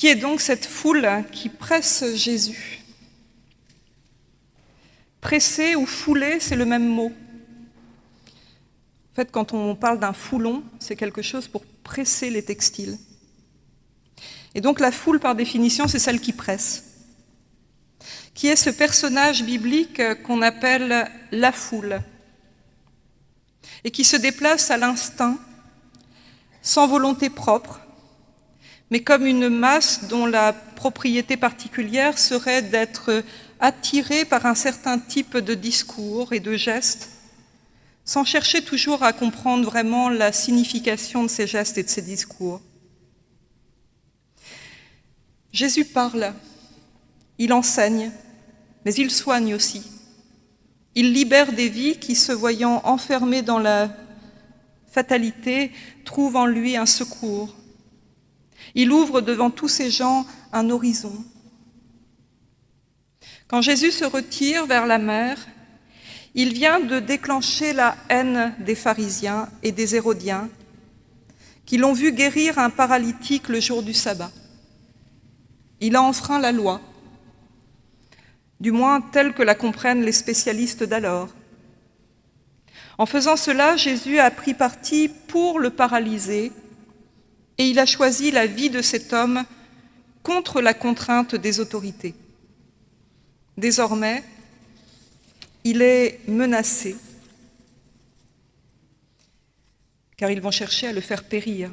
Qui est donc cette foule qui presse Jésus? Presser ou fouler, c'est le même mot. En fait, quand on parle d'un foulon, c'est quelque chose pour presser les textiles. Et donc la foule, par définition, c'est celle qui presse, qui est ce personnage biblique qu'on appelle la foule, et qui se déplace à l'instinct, sans volonté propre, mais comme une masse dont la propriété particulière serait d'être attirée par un certain type de discours et de gestes, sans chercher toujours à comprendre vraiment la signification de ces gestes et de ces discours. Jésus parle, il enseigne, mais il soigne aussi. Il libère des vies qui, se voyant enfermées dans la fatalité, trouvent en lui un secours. Il ouvre devant tous ces gens un horizon. Quand Jésus se retire vers la mer, il vient de déclencher la haine des pharisiens et des hérodiens qui l'ont vu guérir un paralytique le jour du sabbat. Il a enfreint la loi, du moins telle que la comprennent les spécialistes d'alors. En faisant cela, Jésus a pris parti pour le paralysé et il a choisi la vie de cet homme contre la contrainte des autorités. Désormais, il est menacé, car ils vont chercher à le faire périr.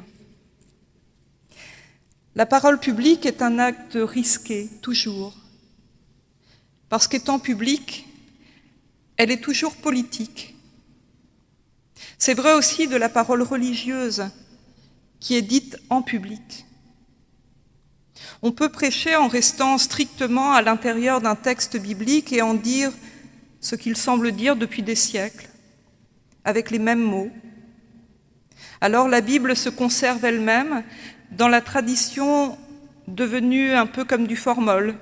La parole publique est un acte risqué, toujours, parce qu'étant publique, elle est toujours politique. C'est vrai aussi de la parole religieuse qui est dite en public. On peut prêcher en restant strictement à l'intérieur d'un texte biblique et en dire ce qu'il semble dire depuis des siècles, avec les mêmes mots. Alors la Bible se conserve elle-même dans la tradition devenue un peu comme du formol.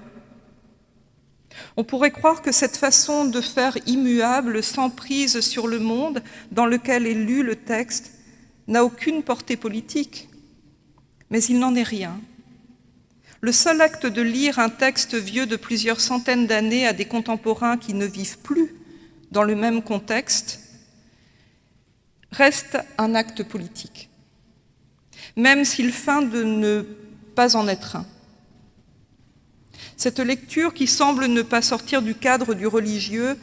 On pourrait croire que cette façon de faire immuable, sans prise sur le monde dans lequel est lu le texte, n'a aucune portée politique, mais il n'en est rien. Le seul acte de lire un texte vieux de plusieurs centaines d'années à des contemporains qui ne vivent plus dans le même contexte reste un acte politique même s'il feint de ne pas en être un. Cette lecture, qui semble ne pas sortir du cadre du religieux,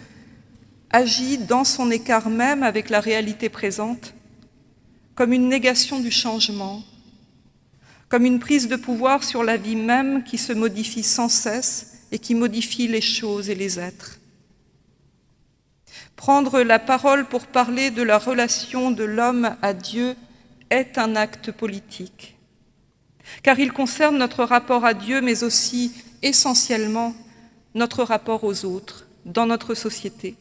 agit dans son écart même avec la réalité présente, comme une négation du changement, comme une prise de pouvoir sur la vie même qui se modifie sans cesse et qui modifie les choses et les êtres. Prendre la parole pour parler de la relation de l'homme à Dieu est un acte politique, car il concerne notre rapport à Dieu, mais aussi essentiellement notre rapport aux autres dans notre société.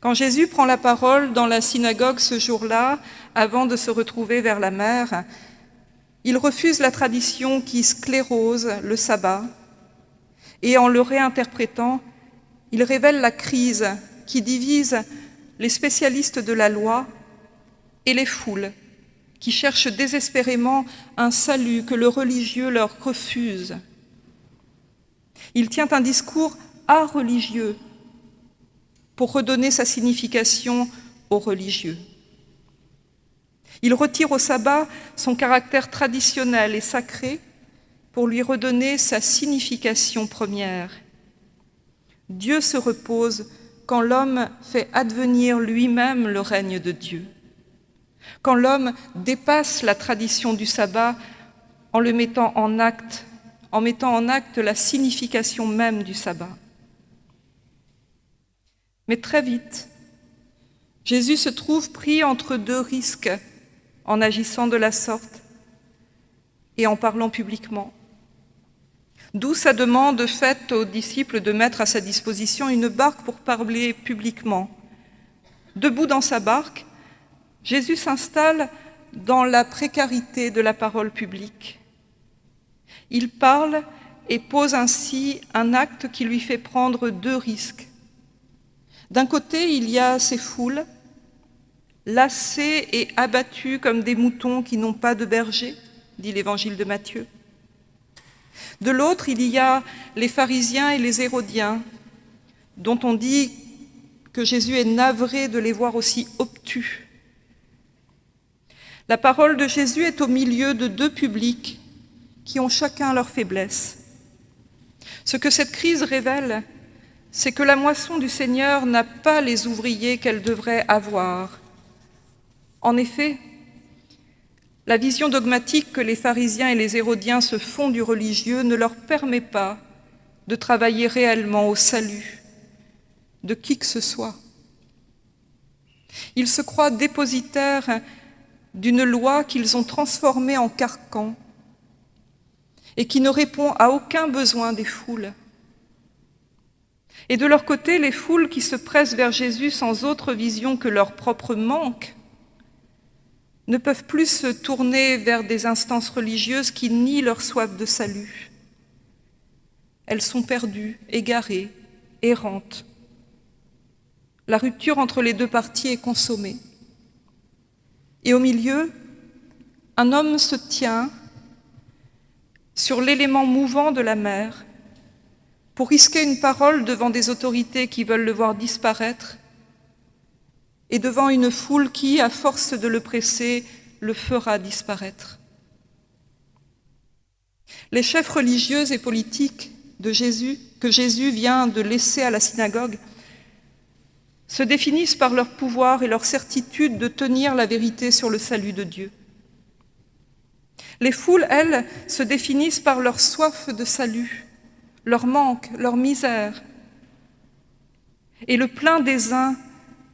Quand Jésus prend la parole dans la synagogue ce jour-là, avant de se retrouver vers la mer, il refuse la tradition qui sclérose le sabbat et en le réinterprétant, il révèle la crise qui divise les spécialistes de la loi et les foules qui cherchent désespérément un salut que le religieux leur refuse. Il tient un discours religieux pour redonner sa signification aux religieux. Il retire au sabbat son caractère traditionnel et sacré pour lui redonner sa signification première. Dieu se repose quand l'homme fait advenir lui-même le règne de Dieu quand l'homme dépasse la tradition du sabbat en le mettant en acte, en mettant en acte la signification même du sabbat. Mais très vite, Jésus se trouve pris entre deux risques en agissant de la sorte et en parlant publiquement. D'où sa demande faite aux disciples de mettre à sa disposition une barque pour parler publiquement. Debout dans sa barque, Jésus s'installe dans la précarité de la parole publique. Il parle et pose ainsi un acte qui lui fait prendre deux risques. D'un côté, il y a ces foules, lassées et abattues comme des moutons qui n'ont pas de berger, dit l'évangile de Matthieu. De l'autre, il y a les pharisiens et les hérodiens, dont on dit que Jésus est navré de les voir aussi obtus. La parole de Jésus est au milieu de deux publics qui ont chacun leur faiblesse. Ce que cette crise révèle, c'est que la moisson du Seigneur n'a pas les ouvriers qu'elle devrait avoir. En effet, la vision dogmatique que les pharisiens et les hérodiens se font du religieux ne leur permet pas de travailler réellement au salut de qui que ce soit. Ils se croient dépositaires d'une loi qu'ils ont transformée en carcan et qui ne répond à aucun besoin des foules. Et de leur côté, les foules qui se pressent vers Jésus sans autre vision que leur propre manque ne peuvent plus se tourner vers des instances religieuses qui nient leur soif de salut. Elles sont perdues, égarées, errantes. La rupture entre les deux parties est consommée. Et au milieu, un homme se tient sur l'élément mouvant de la mer pour risquer une parole devant des autorités qui veulent le voir disparaître et devant une foule qui, à force de le presser, le fera disparaître. Les chefs religieux et politiques de Jésus, que Jésus vient de laisser à la synagogue, se définissent par leur pouvoir et leur certitude de tenir la vérité sur le salut de Dieu. Les foules, elles, se définissent par leur soif de salut, leur manque, leur misère. Et le plein des uns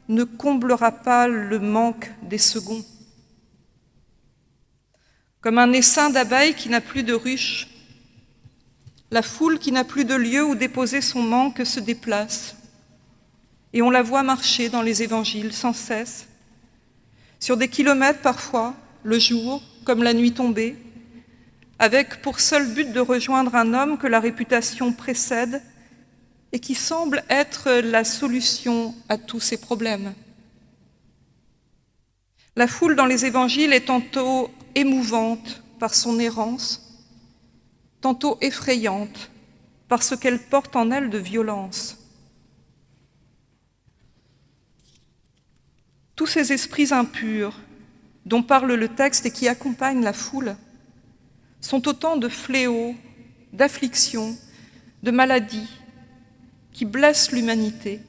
ne comblera pas le manque des seconds. Comme un essaim d'abeilles qui n'a plus de ruche, la foule qui n'a plus de lieu où déposer son manque se déplace. Et on la voit marcher dans les évangiles sans cesse, sur des kilomètres parfois, le jour comme la nuit tombée, avec pour seul but de rejoindre un homme que la réputation précède et qui semble être la solution à tous ces problèmes. La foule dans les évangiles est tantôt émouvante par son errance, tantôt effrayante par ce qu'elle porte en elle de violence. Tous ces esprits impurs dont parle le texte et qui accompagnent la foule sont autant de fléaux, d'afflictions, de maladies, qui blessent l'humanité.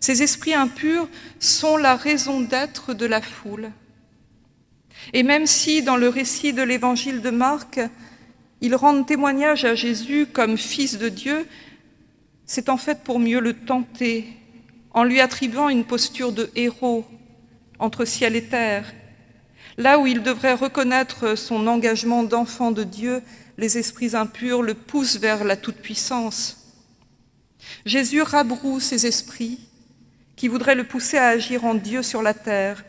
Ces esprits impurs sont la raison d'être de la foule. Et même si, dans le récit de l'évangile de Marc, ils rendent témoignage à Jésus comme fils de Dieu, c'est en fait pour mieux le tenter, en lui attribuant une posture de héros entre ciel et terre. Là où il devrait reconnaître son engagement d'enfant de Dieu, les esprits impurs le poussent vers la toute-puissance. Jésus rabroue ces esprits qui voudraient le pousser à agir en Dieu sur la terre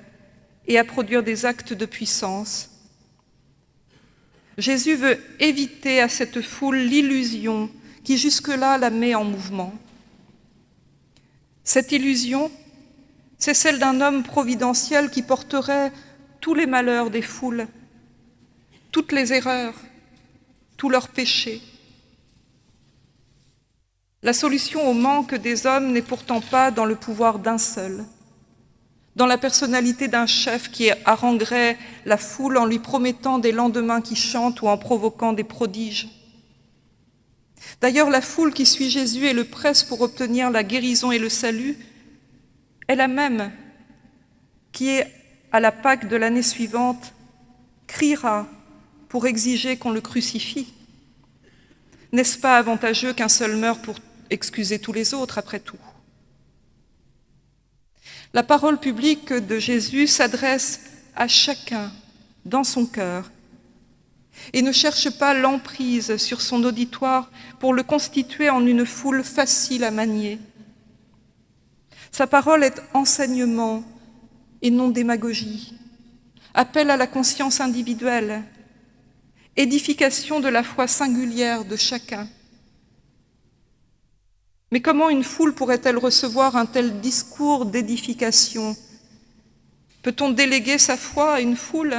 et à produire des actes de puissance. Jésus veut éviter à cette foule l'illusion qui jusque-là la met en mouvement. Cette illusion, c'est celle d'un homme providentiel qui porterait tous les malheurs des foules, toutes les erreurs, tous leurs péchés. La solution au manque des hommes n'est pourtant pas dans le pouvoir d'un seul, dans la personnalité d'un chef qui haranguerait la foule en lui promettant des lendemains qui chantent ou en provoquant des prodiges. D'ailleurs, la foule qui suit Jésus et le presse pour obtenir la guérison et le salut est la même qui, à la Pâque de l'année suivante, criera pour exiger qu'on le crucifie. N'est-ce pas avantageux qu'un seul meure pour excuser tous les autres, après tout? La parole publique de Jésus s'adresse à chacun dans son cœur et ne cherche pas l'emprise sur son auditoire pour le constituer en une foule facile à manier. Sa parole est enseignement et non démagogie, appel à la conscience individuelle, édification de la foi singulière de chacun. Mais comment une foule pourrait-elle recevoir un tel discours d'édification? Peut-on déléguer sa foi à une foule?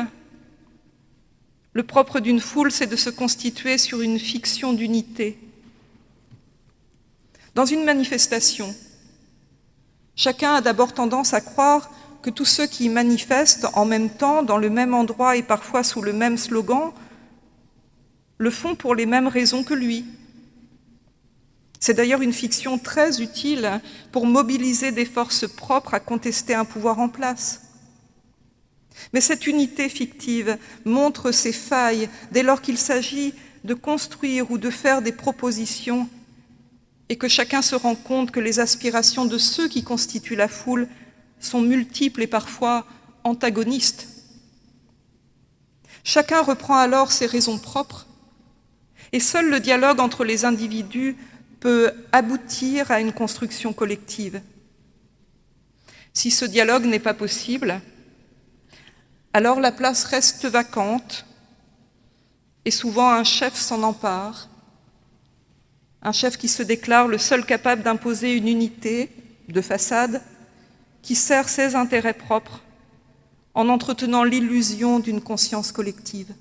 Le propre d'une foule, c'est de se constituer sur une fiction d'unité. Dans une manifestation, chacun a d'abord tendance à croire que tous ceux qui manifestent en même temps, dans le même endroit et parfois sous le même slogan, le font pour les mêmes raisons que lui. C'est d'ailleurs une fiction très utile pour mobiliser des forces propres à contester un pouvoir en place. Mais cette unité fictive montre ses failles dès lors qu'il s'agit de construire ou de faire des propositions et que chacun se rend compte que les aspirations de ceux qui constituent la foule sont multiples et parfois antagonistes. Chacun reprend alors ses raisons propres et seul le dialogue entre les individus peut aboutir à une construction collective. Si ce dialogue n'est pas possible, alors la place reste vacante et souvent un chef s'en empare, un chef qui se déclare le seul capable d'imposer une unité de façade qui sert ses intérêts propres en entretenant l'illusion d'une conscience collective.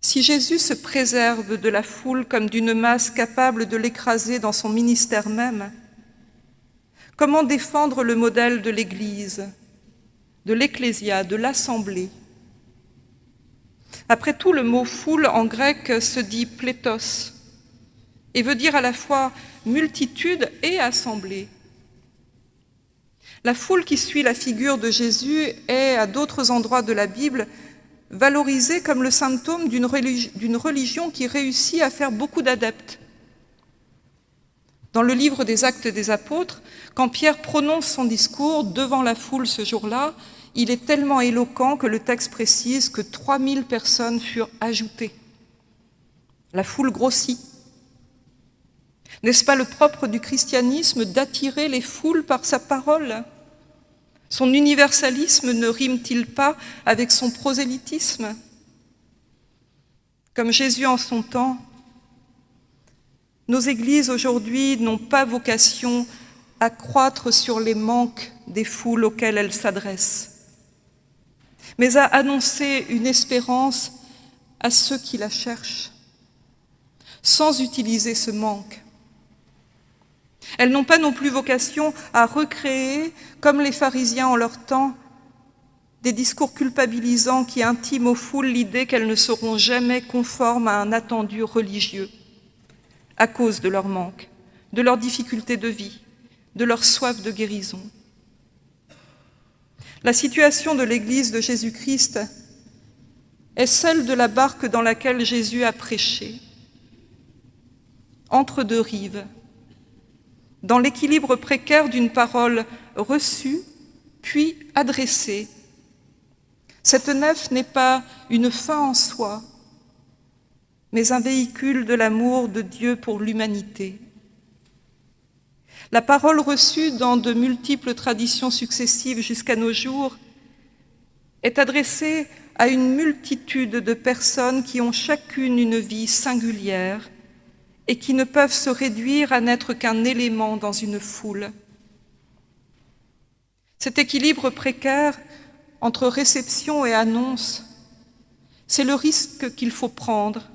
Si Jésus se préserve de la foule comme d'une masse capable de l'écraser dans son ministère même, comment défendre le modèle de l'Église, de l'Ecclésia, de l'Assemblée? Après tout, le mot « foule » en grec se dit « plétos » et veut dire à la fois multitude et assemblée. La foule qui suit la figure de Jésus est, à d'autres endroits de la Bible, valorisée comme le symptôme d'une religion qui réussit à faire beaucoup d'adeptes. Dans le livre des Actes des Apôtres, quand Pierre prononce son discours devant la foule ce jour-là, il est tellement éloquent que le texte précise que 3000 personnes furent ajoutées. La foule grossit. N'est-ce pas le propre du christianisme d'attirer les foules par sa parole? Son universalisme ne rime-t-il pas avec son prosélytisme? Comme Jésus en son temps, nos églises aujourd'hui n'ont pas vocation à croître sur les manques des foules auxquelles elles s'adressent, mais à annoncer une espérance à ceux qui la cherchent, sans utiliser ce manque elles n'ont pas non plus vocation à recréer, comme les pharisiens en leur temps, des discours culpabilisants qui intiment aux foules l'idée qu'elles ne seront jamais conformes à un attendu religieux, à cause de leur manque, de leurs difficultés de vie, de leur soif de guérison. La situation de l'Église de Jésus-Christ est celle de la barque dans laquelle Jésus a prêché, entre deux rives, dans l'équilibre précaire d'une parole reçue puis adressée. Cette nef n'est pas une fin en soi, mais un véhicule de l'amour de Dieu pour l'humanité. La parole reçue dans de multiples traditions successives jusqu'à nos jours est adressée à une multitude de personnes qui ont chacune une vie singulière, et qui ne peuvent se réduire à n'être qu'un élément dans une foule. Cet équilibre précaire entre réception et annonce, c'est le risque qu'il faut prendre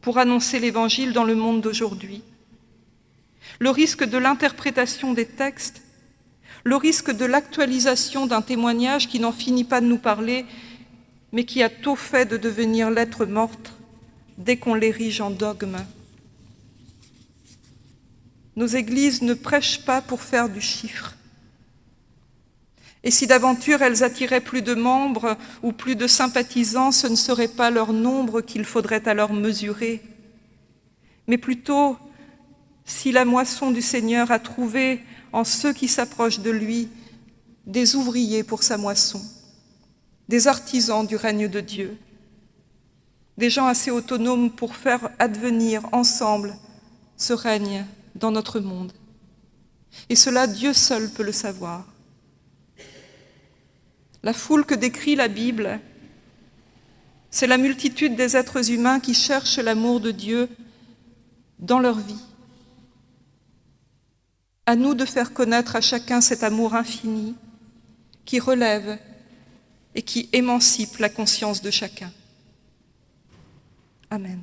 pour annoncer l'Évangile dans le monde d'aujourd'hui. Le risque de l'interprétation des textes, le risque de l'actualisation d'un témoignage qui n'en finit pas de nous parler, mais qui a tôt fait de devenir lettre morte dès qu'on l'érige en dogme. Nos églises ne prêchent pas pour faire du chiffre. Et si d'aventure elles attiraient plus de membres ou plus de sympathisants, ce ne serait pas leur nombre qu'il faudrait alors mesurer, mais plutôt si la moisson du Seigneur a trouvé en ceux qui s'approchent de lui des ouvriers pour sa moisson, des artisans du règne de Dieu, des gens assez autonomes pour faire advenir ensemble ce règne dans notre monde. Et cela, Dieu seul peut le savoir. La foule que décrit la Bible, c'est la multitude des êtres humains qui cherchent l'amour de Dieu dans leur vie. À nous de faire connaître à chacun cet amour infini qui relève et qui émancipe la conscience de chacun. Amen.